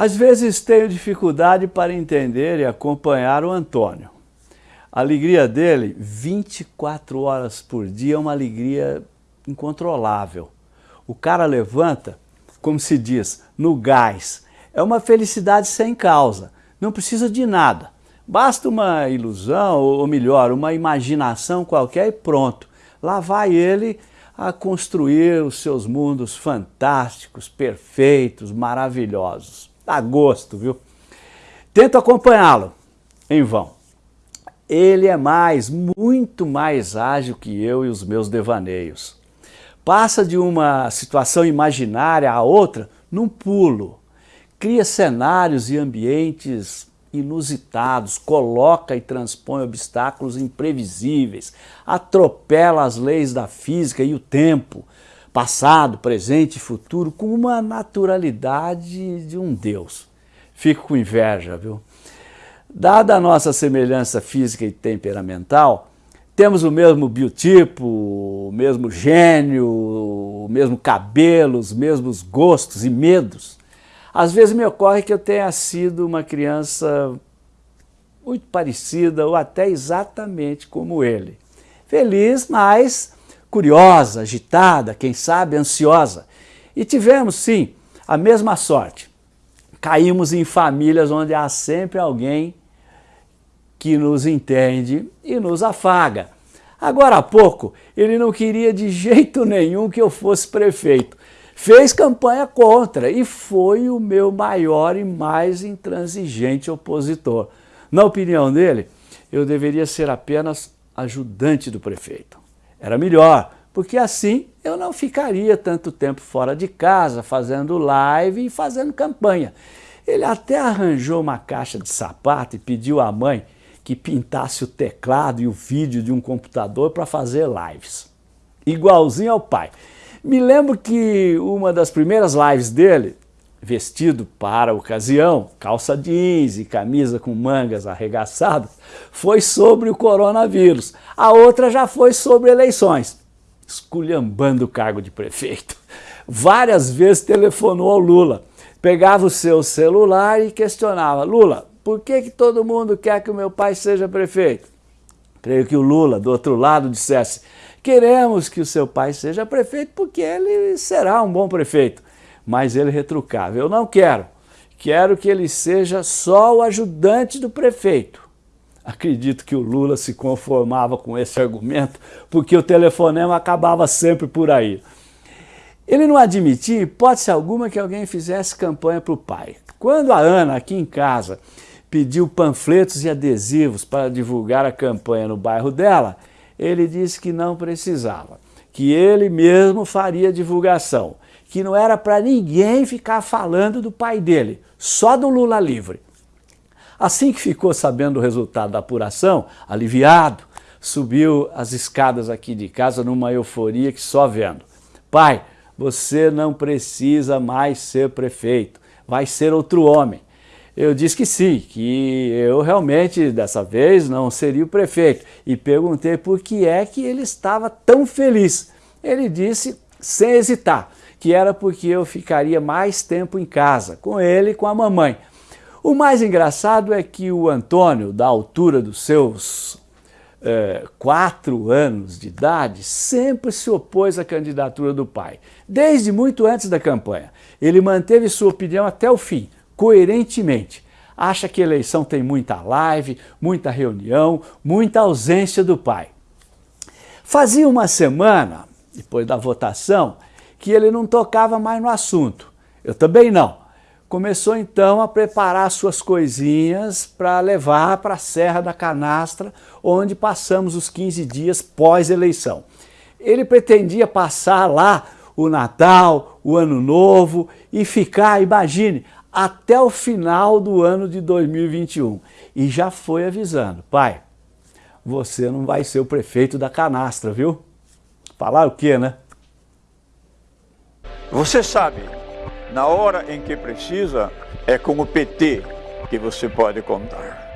Às vezes tenho dificuldade para entender e acompanhar o Antônio. A alegria dele, 24 horas por dia, é uma alegria incontrolável. O cara levanta, como se diz, no gás. É uma felicidade sem causa, não precisa de nada. Basta uma ilusão, ou melhor, uma imaginação qualquer e pronto. Lá vai ele a construir os seus mundos fantásticos, perfeitos, maravilhosos a gosto, viu? Tento acompanhá-lo, em vão. Ele é mais, muito mais ágil que eu e os meus devaneios. Passa de uma situação imaginária a outra num pulo. Cria cenários e ambientes inusitados, coloca e transpõe obstáculos imprevisíveis, atropela as leis da física e o tempo, passado, presente e futuro, com uma naturalidade de um Deus. Fico com inveja, viu? Dada a nossa semelhança física e temperamental, temos o mesmo biotipo, o mesmo gênio, o mesmo cabelo, os mesmos gostos e medos. Às vezes me ocorre que eu tenha sido uma criança muito parecida ou até exatamente como ele. Feliz, mas curiosa, agitada, quem sabe ansiosa. E tivemos, sim, a mesma sorte. Caímos em famílias onde há sempre alguém que nos entende e nos afaga. Agora há pouco, ele não queria de jeito nenhum que eu fosse prefeito. Fez campanha contra e foi o meu maior e mais intransigente opositor. Na opinião dele, eu deveria ser apenas ajudante do prefeito. Era melhor, porque assim eu não ficaria tanto tempo fora de casa, fazendo live e fazendo campanha. Ele até arranjou uma caixa de sapato e pediu à mãe que pintasse o teclado e o vídeo de um computador para fazer lives. Igualzinho ao pai. Me lembro que uma das primeiras lives dele, vestido para a ocasião, calça jeans e camisa com mangas arregaçadas, foi sobre o coronavírus. A outra já foi sobre eleições, esculhambando o cargo de prefeito. Várias vezes telefonou ao Lula, pegava o seu celular e questionava, Lula, por que, que todo mundo quer que o meu pai seja prefeito? Creio que o Lula, do outro lado, dissesse, queremos que o seu pai seja prefeito porque ele será um bom prefeito mas ele retrucava, eu não quero, quero que ele seja só o ajudante do prefeito. Acredito que o Lula se conformava com esse argumento, porque o telefonema acabava sempre por aí. Ele não admitia, hipótese alguma, que alguém fizesse campanha para o pai. Quando a Ana, aqui em casa, pediu panfletos e adesivos para divulgar a campanha no bairro dela, ele disse que não precisava, que ele mesmo faria divulgação que não era para ninguém ficar falando do pai dele, só do Lula livre. Assim que ficou sabendo o resultado da apuração, aliviado, subiu as escadas aqui de casa numa euforia que só vendo. Pai, você não precisa mais ser prefeito, vai ser outro homem. Eu disse que sim, que eu realmente dessa vez não seria o prefeito e perguntei por que é que ele estava tão feliz. Ele disse sem hesitar, que era porque eu ficaria mais tempo em casa, com ele e com a mamãe. O mais engraçado é que o Antônio, da altura dos seus é, quatro anos de idade, sempre se opôs à candidatura do pai, desde muito antes da campanha. Ele manteve sua opinião até o fim, coerentemente. Acha que eleição tem muita live, muita reunião, muita ausência do pai. Fazia uma semana, depois da votação, que ele não tocava mais no assunto. Eu também não. Começou então a preparar suas coisinhas para levar para a Serra da Canastra, onde passamos os 15 dias pós-eleição. Ele pretendia passar lá o Natal, o Ano Novo e ficar, imagine, até o final do ano de 2021. E já foi avisando, pai, você não vai ser o prefeito da canastra, viu? Falar o quê, né? Você sabe, na hora em que precisa, é com o PT que você pode contar.